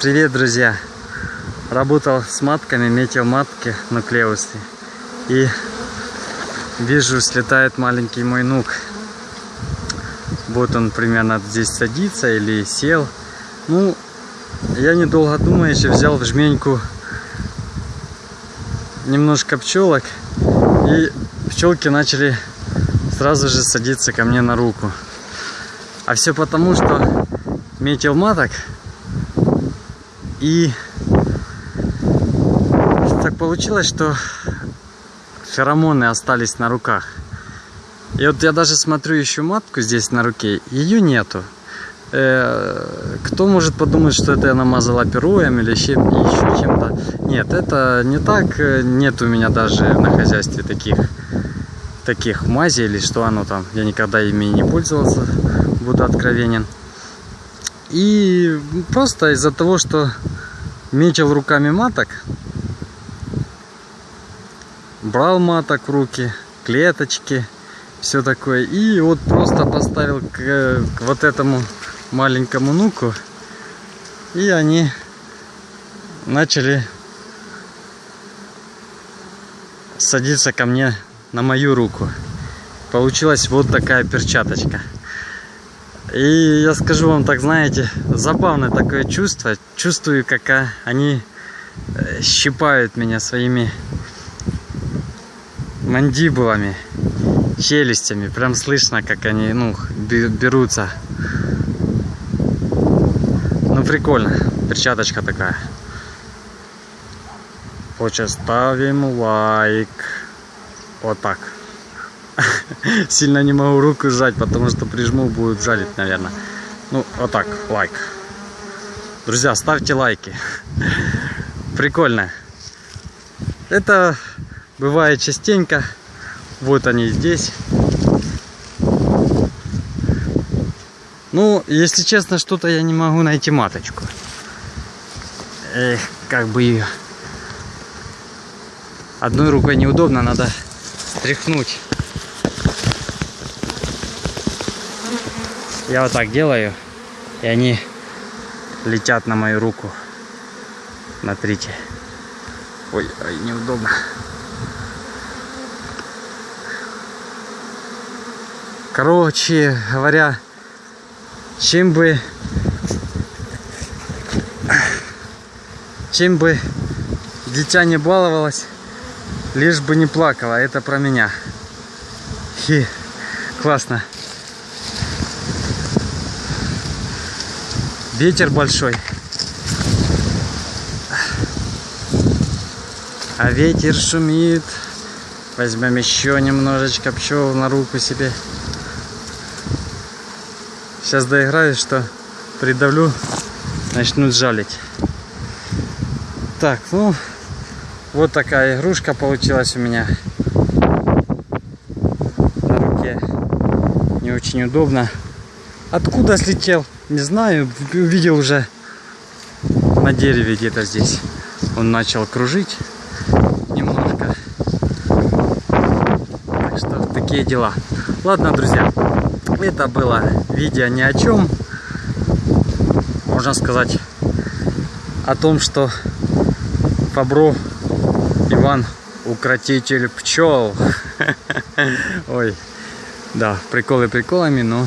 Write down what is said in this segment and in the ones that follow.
Привет, друзья! Работал с матками, метил матки нуклеусы. И вижу, слетает маленький мой нук. Вот он примерно здесь садится или сел. Ну, я недолго думаючи взял в жменьку немножко пчелок. И пчелки начали сразу же садиться ко мне на руку. А все потому, что метил маток и так получилось, что феромоны остались на руках. И вот я даже смотрю еще матку здесь на руке, ее нету. Э, кто может подумать, что это я намазала перуем или еще, еще чем-то? Нет, это не так. Нет у меня даже на хозяйстве таких таких мазей или что оно там. Я никогда ими не пользовался, буду откровенен. И просто из-за того, что метил руками маток, брал маток в руки, клеточки, все такое. И вот просто поставил к, к вот этому маленькому нуку. И они начали садиться ко мне на мою руку. Получилась вот такая перчаточка. И я скажу вам так, знаете, забавное такое чувство. Чувствую, как они э, щипают меня своими мандибулами, челюстями. Прям слышно, как они ну, берутся. Ну, прикольно. Перчаточка такая. Хочешь, ставим лайк. Вот так. Сильно не могу руку сжать, потому что прижму, будет жалить, наверное. Ну, вот так, лайк. Друзья, ставьте лайки. Прикольно. Это бывает частенько. Вот они здесь. Ну, если честно, что-то я не могу найти маточку. Эх, как бы ее. Одной рукой неудобно, надо стряхнуть. Я вот так делаю, и они летят на мою руку. Смотрите. Ой, ой, неудобно. Короче говоря, чем бы чем бы дитя не баловалось, лишь бы не плакала. Это про меня. Хи, классно. Ветер большой. А ветер шумит. Возьмем еще немножечко пчел на руку себе. Сейчас доиграю, что придавлю, начнут жалить. Так, ну, вот такая игрушка получилась у меня. На руке не очень удобно. Откуда слетел? Не знаю, увидел уже на дереве где-то здесь. Он начал кружить немножко. Так что такие дела. Ладно, друзья, это было видео ни о чем. Можно сказать о том, что Фабро Иван укротитель пчел. Ой, да, приколы приколами, но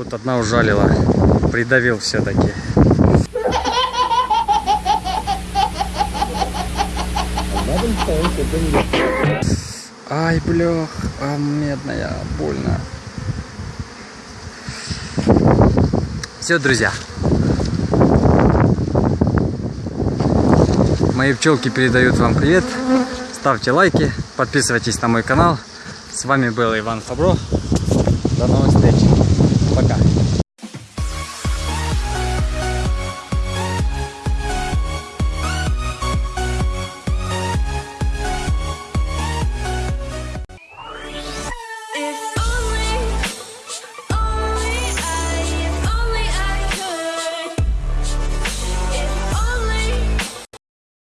Вот одна ужалила. Придавил все-таки. Ай, блях, а медная, больно. Все, друзья. Мои пчелки передают вам привет. Ставьте лайки, подписывайтесь на мой канал. С вами был Иван Фабро. До новых встреч. 不敢